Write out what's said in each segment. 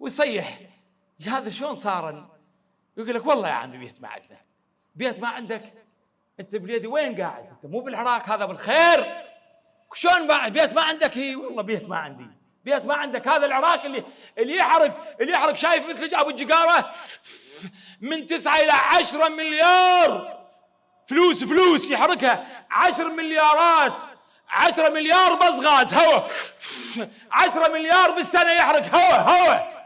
ويصيح هذا شلون صار يقول لك والله يا عمي بيت ما عندنا. بيت ما عندك. انت بليدي وين قاعد؟ انت مو بالعراق هذا بالخير. شلون ما بيت ما عندك. هي والله بيت ما عندي. بيت ما عندك. هذا العراق اللي اللي يحرق اللي يحرق شايف مثل ابو الجقارة؟ من تسعة إلى عشرة مليار. فلوس فلوس يحركها عشر مليارات. عشرة مليار بس غاز هواء عشرة مليار بالسنة يحرق هواء هواء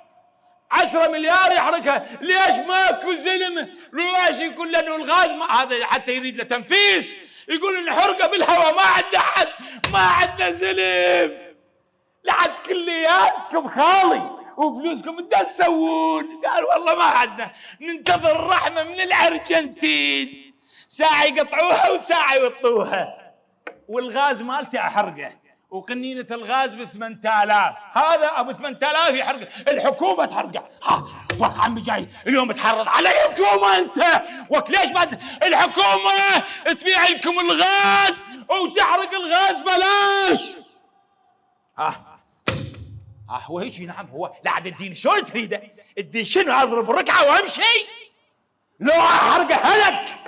عشرة مليار يحرقها ليش ماكو زلم ليش يقول لأنه الغاز ما هذا حتى يريد له تنفيس. يقول نحرقه بالهواء ما عندنا حد ما عندنا زلم. لعد كلياتكم خالي وفلوسكم انت تسوون. قال والله ما عندنا. ننتظر الرحمه من الأرجنتين. ساعة يقطعوها وساعة يوطوها. والغاز مالتي احرقه وقنينة الغاز ب 8000 هذا أبو 8000 يحرق. الحكومة تحرقه. وك عمي جاي. اليوم تحرض على الحكومة أنت. وك ليش بعد الحكومة تبيع لكم الغاز وتحرق الغاز بلاش. ها. ها هو هيك؟ نعم هو. لا عاد الدين شلون تريده؟ الدين شنو؟ أضرب ركعه وأمشي؟ لو احرقه هلك.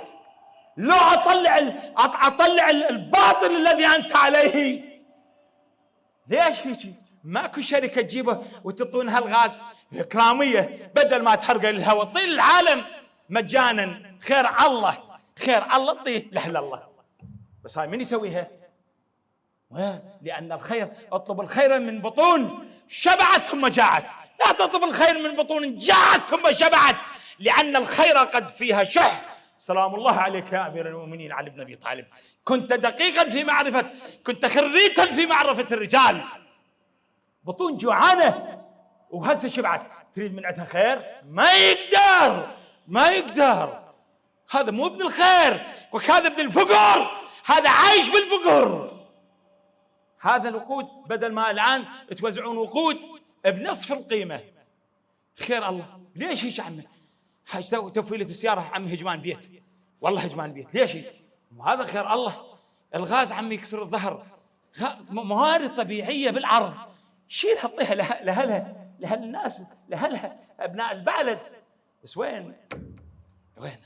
لو أطلع أطلع الباطل الذي أنت عليه. ليش هيك؟ ماكو شركة تجيبه وتعطونها الغاز إكرامية بدل ما تحرقه للهواء طيل العالم مجانا. خير الله خير الله طيه لاهل الله. بس هاي من يسويها؟ لأن الخير اطلب الخير من بطون شبعت ثم جاعت لا تطلب الخير من بطون جاعت ثم شبعت لأن الخير قد فيها شح. سلام الله عليك يا أمير المؤمنين علي بن أبي طالب. كنت دقيقا في معرفة كنت خريتا في معرفة الرجال. بطون جوعانة وهسه شبعت. تريد من عندها خير؟ ما يقدر ما يقدر. هذا مو ابن الخير وهذا ابن الفقر. هذا عايش بالفقر. هذا الوقود بدل ما الآن توزعون وقود بنصف القيمة. خير الله ليش هيك عمي تفويلة السيارة عمي هجمان بيت. والله هجمان بيت. ليش هذا خير الله. الغاز عمي يكسر الظهر. موارد طبيعية بالعرض. شيل حطيها لهلها لهالناس لهلها. أبناء البلد بس وين؟ وين؟